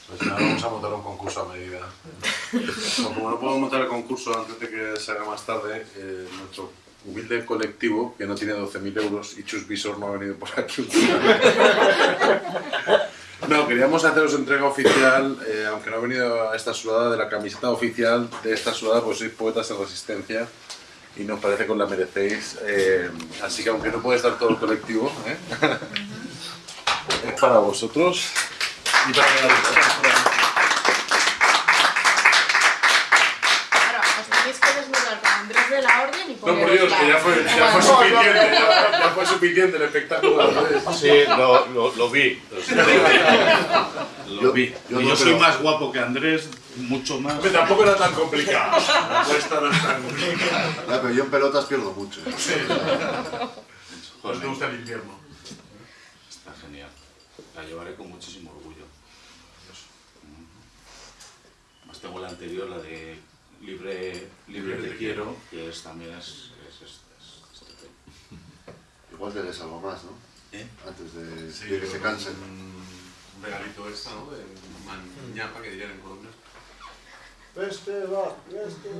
Pues ahora vamos a montar un concurso a medida. Como no podemos montar el concurso antes de que se haga más tarde, eh, nuestro humilde colectivo, que no tiene 12.000 euros, y Chus Visor no ha venido por aquí. No, queríamos haceros entrega oficial, eh, aunque no ha venido a esta sudada, de la camiseta oficial de esta sudada, pues sois poetas en resistencia y nos parece que os la merecéis. eh, así que aunque no puede estar todo el colectivo, ¿eh? <laughs> es para vosotros y para la Claro, os tenéis que desnudar con Andrés de la Orden y No, por Dios, que <laughs> ya fue, ya fue suficiente, ya, ya fue suficiente el espectáculo. ¿sabes? Sí, lo, lo, lo vi. <laughs> Lo Yo- vi. yo Y no, yo soy pero- más guapo que Andrés, mucho más. Hombre, tampoco era tan complicado. <laughs> La apuesta no es tan complicada. Ya, pero yo en pelotas pierdo mucho. ¿No Joder, te gusta el invierno? Está genial. La llevaré con muchísimo orgullo. Más tengo la anterior, la de Libre, libre te quiero, que es, también es, es, es- es. Igual tenés algo más, ¿no? ¿Eh? Antes de, Sí, de que se cansen. Un regalito extra, ¿no? De mañapa que dirían en Colombia. Este este.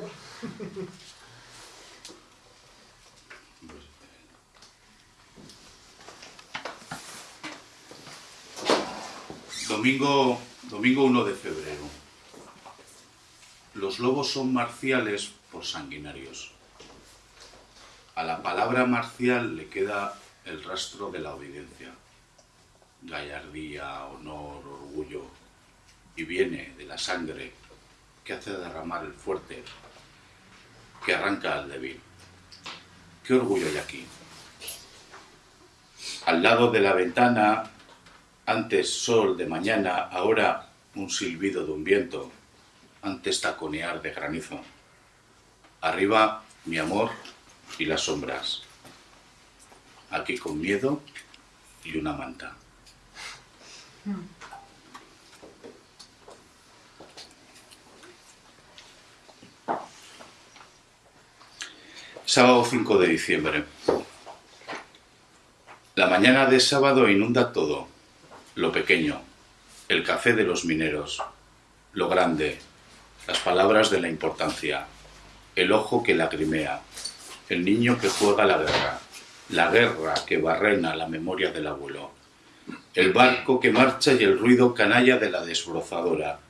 Domingo, domingo 1 de febrero. Los lobos son marciales por sanguinarios. A la palabra marcial le queda el rastro de la obediencia. Gallardía, honor, orgullo. Y viene de la sangre que hace derramar el fuerte, que arranca al débil. ¿Qué orgullo hay aquí? Al lado de la ventana antes sol de mañana, ahora un silbido de un viento, antes taconear de granizo. Arriba mi amor y las sombras. Aquí con miedo y una manta. Sábado 5 de diciembre. La mañana de sábado inunda todo lo pequeño, el café de los mineros, lo grande, las palabras de la importancia, el ojo que lagrimea, el niño que juega la guerra, la guerra que barrena la memoria del abuelo, el barco que marcha y el ruido canalla de la desbrozadora.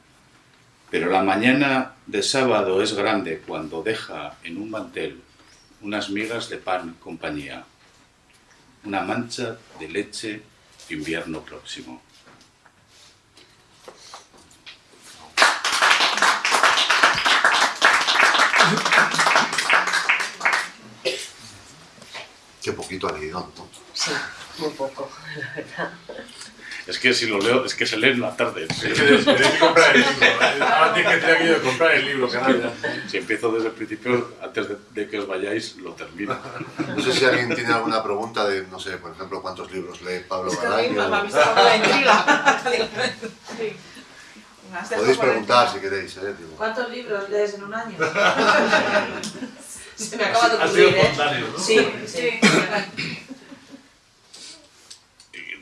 Pero la mañana de sábado es grande cuando deja en un mantel unas migas de pan compañía, una mancha de leche invierno próximo. Qué poquito ha leído, ¿no? Sí, muy poco, la verdad. Es que si lo leo, es que se lee en la tarde. Es que que comprar el libro. Ahora tienes que tener aquello de comprar el libro, canalla. Si empiezo desde el principio, antes de, de que os vayáis, lo termino. No sé si alguien tiene alguna pregunta de, no sé, por ejemplo, cuántos libros lee Pablo que me ha visto la intriga. Sí. Dejado Podéis preguntar si queréis, ¿eh? ¿Cuántos libros lees en un año? <laughs> Se me acaba de Ha sido ocurrir, ¿eh? ¿no? Sí, sí.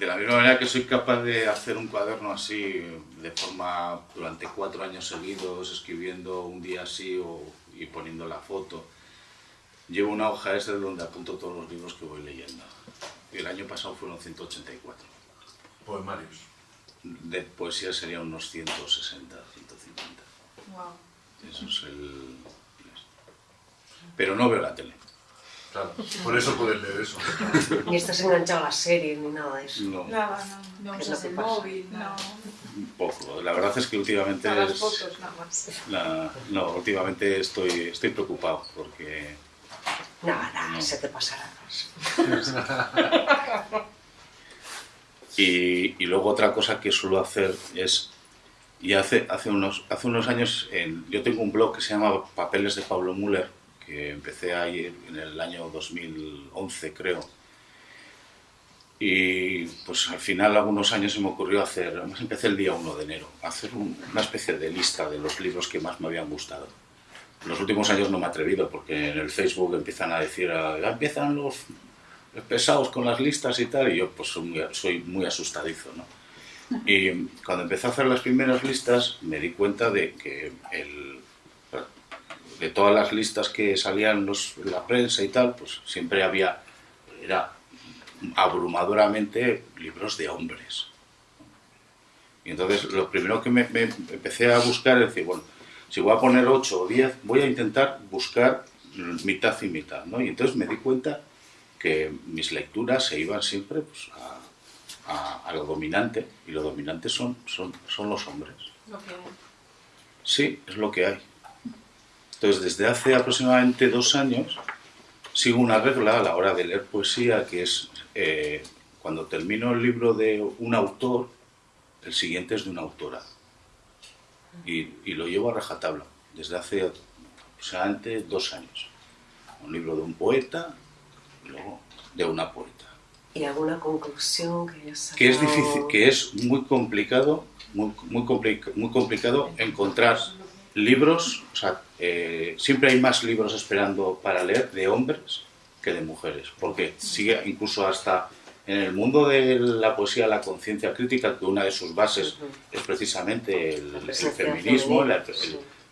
De la misma manera que soy capaz de hacer un cuaderno así, de forma durante cuatro años seguidos, escribiendo un día así o, y poniendo la foto, llevo una hoja esa donde apunto todos los libros que voy leyendo. Y el año pasado fueron 184. Poemarios. De poesía serían unos 160, 150. Wow. Eso es el... Pero no veo la tele. Claro, por eso puedes leer eso. <laughs> Ni estás enganchado a la serie ni nada de eso. No, Nada, no. No ¿Qué es usas lo el que pasa? móvil, no. un poco. La verdad es que últimamente... Para las es- fotos nada más. la- no, últimamente estoy, estoy preocupado porque Nada, nada, se te pasará. <laughs> Y, y luego otra cosa que suelo hacer es, y hace, hace, unos, hace unos años, en- yo tengo un blog que se llama Papeles de Pablo Müller, que empecé ahí en el año 2011 creo. Y pues al final, algunos años se me ocurrió hacer, además empecé el día 1 de enero, hacer un- una especie de lista de los libros que más me habían gustado. En los últimos años no me he atrevido porque en el Facebook empiezan a decir, ah, empiezan los pesados con las listas y tal, y yo pues soy muy, soy muy asustadizo, ¿no? Y cuando empecé a hacer las primeras listas me di cuenta de que el, de todas las listas que salían los- en la prensa y tal, pues siempre había, era abrumadoramente libros de hombres. Y entonces lo primero que me, me empecé a buscar es decir, bueno, si voy a poner 8 o 10, voy a intentar buscar mitad y mitad, ¿no? Y entonces me di cuenta que mis lecturas se iban siempre pues, a, a- a lo dominante, y lo dominante son, son, son los hombres. Lo que Sí, es lo que hay. Entonces, desde hace aproximadamente dos años, sigo una regla a la hora de leer poesía, que es eh, cuando termino el libro de un autor, el siguiente es de una autora. Y, y lo llevo a rajatabla, desde hace aproximadamente dos años. Un libro de un poeta y luego de una poeta ¿Y alguna conclusión que hayas sacado? que es difícil, que es muy complicado, muy, muy, complica- muy complicado encontrar libros, o sea, eh, siempre hay más libros esperando para leer de hombres que de mujeres, porque sigue incluso hasta en el mundo de la poesía, la conciencia crítica, que una de sus bases es precisamente el, feminismo el-.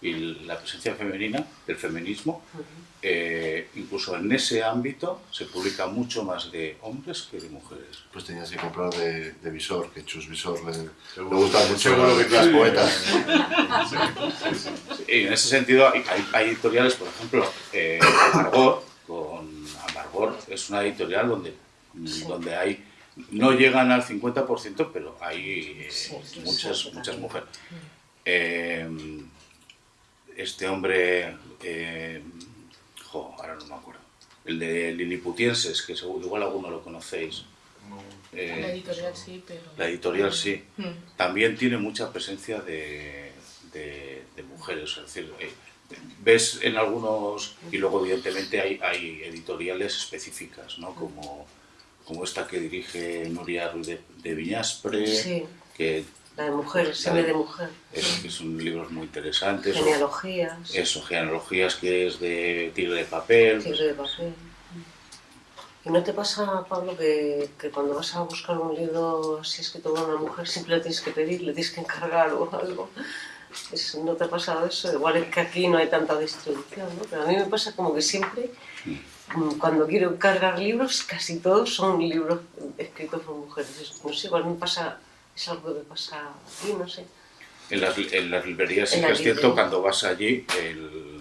Y la presencia femenina, el feminismo, Ujú. eh, incluso en ese ámbito se publica mucho más de hombres que de mujeres. Pues tenías que comprar de, de Visor, que Chus Visor le, le gustan mucho Seguro que las sí. poetas. Y en ese sentido hay, hay- editoriales, por ejemplo, eh, Amargor, con Amargor es una editorial donde, donde hay, no llegan al 50%, pero hay eh, Sí, sí, muchas, sí, muchas mujeres. Eh, este hombre, eh, jo, ahora no me acuerdo, el de Liliputienses, que seguro, igual alguno lo conocéis. Eh, La editorial sí, pero... la editorial sí Mm. también tiene mucha presencia de, de- de mujeres. Es decir, eh, ves en algunos, y luego evidentemente hay, hay editoriales específicas, ¿no? como, como esta que dirige Nuria Ruiz de, de Viñaspre, Sí, que, la de mujeres, La M de- mujer. es- que son libros muy interesantes. o- Genealogías, eso, genealogías que es de tigre de papel. tigre de papel. ¿Y no te pasa, Pablo, que, que cuando vas a buscar un libro así escrito por una mujer siempre le tienes que pedir, le tienes que encargar o algo? Es- ¿No te ha pasado eso? Igual es que aquí no hay tanta distribución, ¿no? Pero a mí me pasa como que siempre, mm, cuando quiero encargar libros, casi todos son libros escritos por mujeres. Es- No sé, igual me pasa, es algo que pasa aquí, no sé. En las, en las librerías sí En que es cierto, cuando vas allí, el-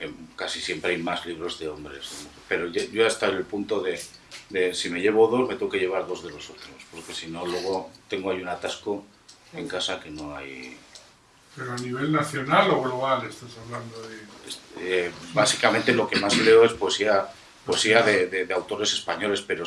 em, casi siempre hay más libros de hombres. Pero yo, yo hasta el punto de, de si me llevo dos, me tengo que llevar dos de los otros, porque si no, luego tengo ahí un atasco en casa que no hay... Pero a nivel nacional o global estás hablando de... eh, básicamente lo que más leo es poesía poesía de, de- de autores españoles, pero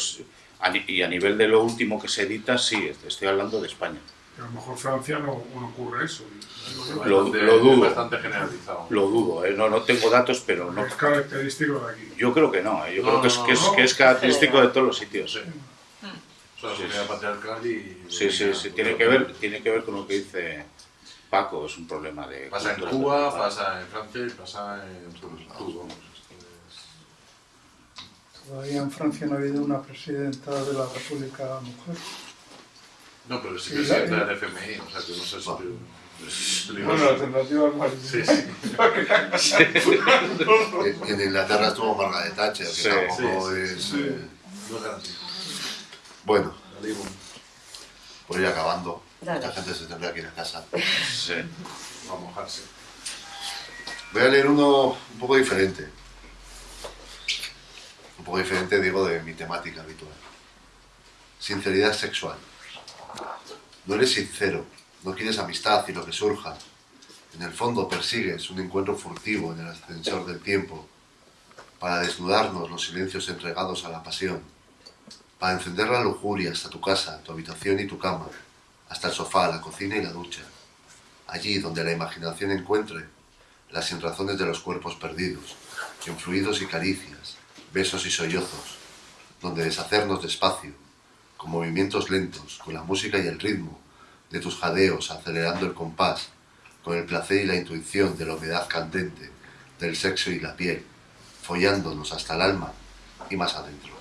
y a nivel de lo último que se edita, sí, estoy hablando de España. A lo mejor Francia no, no ocurre eso. Es Lo- bastante- lo dudo. es bastante generalizado. Lo dudo, ¿eh? no, no tengo datos, pero no. Es característico de aquí. Yo creo que no, ¿eh? yo No, creo que es, que es, no. que es característico de todos los sitios. Sí. O sea, la sociedad patriarcal y... Sí, sí, sí, tiene que ver, tiene que ver con lo que dice Paco, es un problema de... Pasa en Cuba, pasa en Francia y pasa en todos lados. Vamos, Todavía en Francia no ha habido una presidenta de la República mujer. No, pero sí Sí, que la- sienta el FMI, o sea que no sé si... es Bueno, alternativa es más Sí, <laughs> sí. En, en Inglaterra estuvo Margaret Thatcher, que Sí, tampoco es... eh, No es garantía. Bueno, por ir acabando. Dale. Mucha gente se tendrá que ir a casa. Sí. Va a mojarse. Voy a leer uno un poco diferente. Un poco diferente, digo, de mi temática habitual. Sinceridad sexual. No eres sincero, no quieres amistad y lo que surja. En el fondo persigues un encuentro furtivo en el ascensor del tiempo para desnudarnos los silencios entregados a la pasión, para encender la lujuria hasta tu casa, tu habitación y tu cama, hasta el sofá, la cocina y la ducha, allí donde la imaginación encuentre las sinrazones de los cuerpos perdidos, en fluidos y caricias, besos y sollozos, donde deshacernos despacio, con movimientos lentos, con la música y el ritmo de tus jadeos acelerando el compás, con el placer y la intuición de la humedad candente, del sexo y la piel, follándonos hasta el alma y más adentro.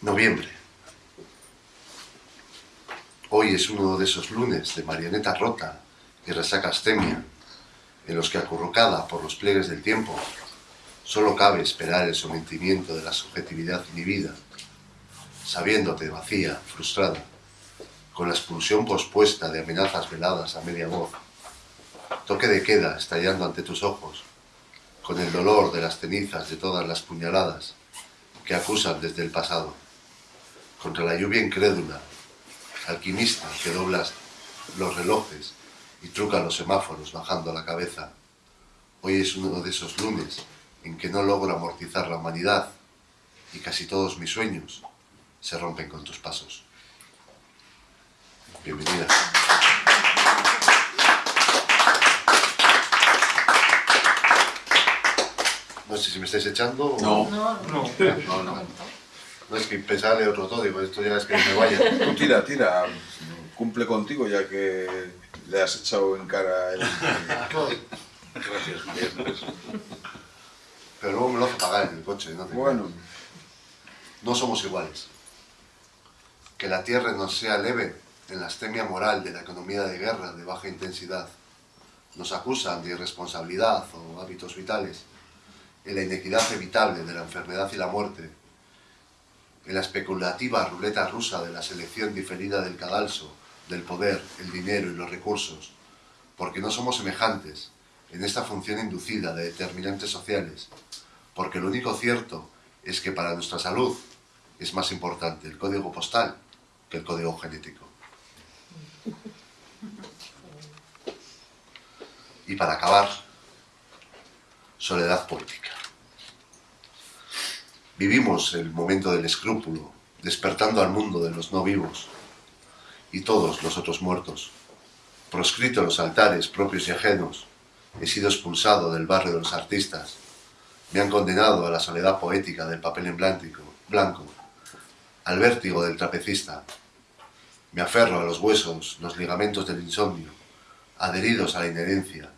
Noviembre. Hoy es uno de esos lunes de marioneta rota y resaca astemia, en los que acurrucada por los pliegues del tiempo, solo cabe esperar el sometimiento de la subjetividad inhibida, sabiéndote vacía, frustrada, con la expulsión pospuesta de amenazas veladas a media voz, toque de queda estallando ante tus ojos, con el dolor de las cenizas de todas las puñaladas que acusan desde el pasado, contra la lluvia incrédula, alquimista que doblas los relojes y truca los semáforos bajando la cabeza. Hoy es uno de esos lunes en que no logro amortizar la humanidad y casi todos mis sueños se rompen con tus pasos. Bienvenida. No sé si me estáis echando o... No. No, no. No, no. No es que pensaba leer otro todo, digo, esto ya es que me vaya. Tú tira, tira. Cumple contigo ya que le has echado en cara el... Gracias, María. Pero luego me lo hace pagar en el coche. No te- Bueno, No somos iguales. Que la tierra nos sea leve en la astemia moral de la economía de guerra de baja intensidad. Nos acusan de irresponsabilidad o hábitos vitales. En la inequidad evitable de la enfermedad y la muerte. En la especulativa ruleta rusa de la selección diferida del cadalso, del poder, el dinero y los recursos. Porque no somos semejantes en esta función inducida de determinantes sociales. Porque lo único cierto es que para nuestra salud es más importante el código postal que el código genético. Y para acabar, soledad política. Vivimos el momento del escrúpulo, despertando al mundo de los no vivos y todos los otros muertos. Proscrito los altares propios y ajenos, he sido expulsado del barrio de los artistas, me han condenado a la soledad poética del papel en blanco, blanco, al vértigo del trapecista. Me aferro a los huesos, los ligamentos del insomnio, adheridos a la inherencia,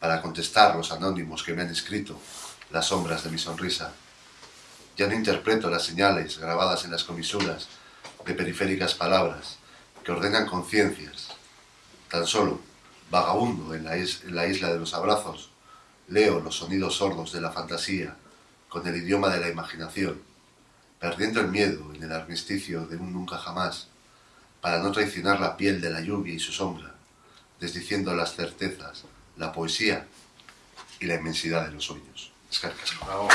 para contestar los anónimos que me han escrito las sombras de mi sonrisa. Ya no interpreto las señales grabadas en las comisuras de periféricas palabras que ordenan conciencias. Tan solo, vagabundo en la, isla de los abrazos, leo los sonidos sordos de la fantasía con el idioma de la imaginación, perdiendo el miedo en el armisticio de un nunca jamás, para no traicionar la piel de la lluvia y su sombra, desdiciendo las certezas, la poesía y la inmensidad de los sueños. Escarcasco. Bravo.